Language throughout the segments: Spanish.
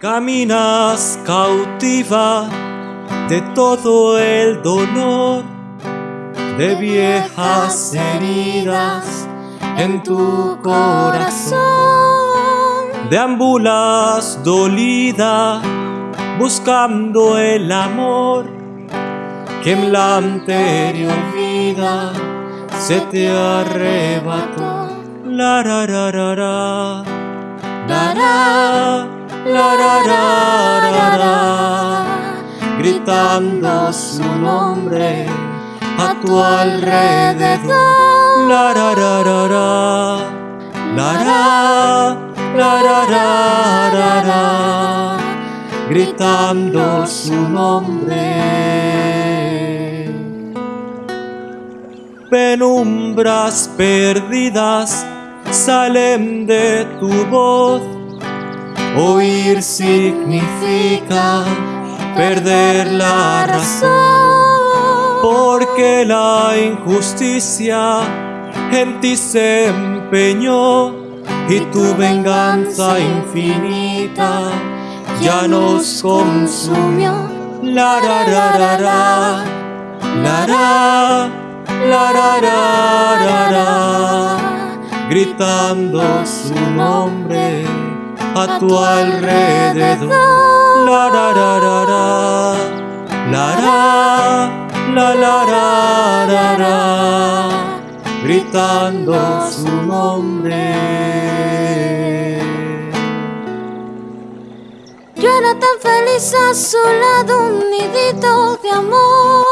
Caminas cautiva de todo el dolor, de viejas heridas en tu corazón. Deambulas dolida buscando el amor que en la anterior vida se te arrebató. La ra ra ra ra, la ra, la ra ra ra, gritando su nombre a tu alrededor. La ra ra ra ra, la ra, la ra ra ra, gritando su nombre. penumbras perdidas salen de tu voz. Oír significa perder la razón, porque la injusticia en ti se empeñó y tu venganza infinita ya nos consumió. La ra ra ra ra, la ra la ra, ra, ra, gritando su nombre a tu alrededor. La ra, ra, la ra, la la ra, ra, ra, gritando su nombre. Yo era tan feliz a su lado, un nidito de amor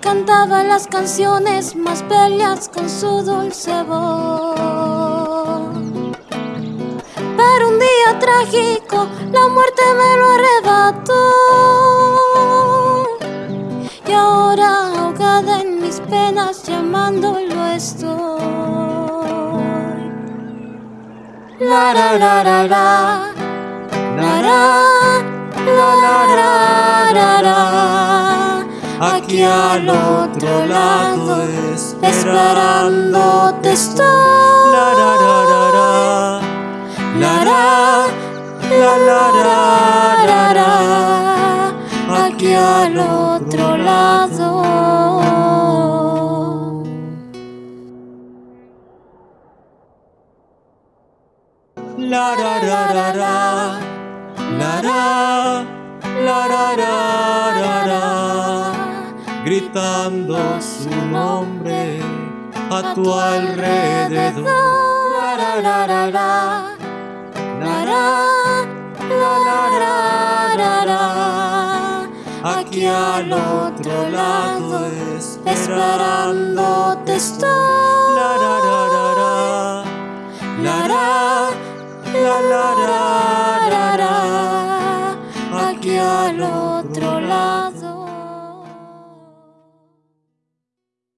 cantaba las canciones más bellas con su dulce voz trágico, la muerte me lo arrebató. Y ahora ahogada en mis penas, llamándolo estoy. La la la la la, la la la la la Aquí al otro lado esperándote estoy. la ra ra ra ra. La ra. La ra ra ra ra. Gritando su nombre a tu alrededor. La ra ra ra ra. La ra. La ra ra ra ra. Aquí al otro lado esperándote estoy. otro.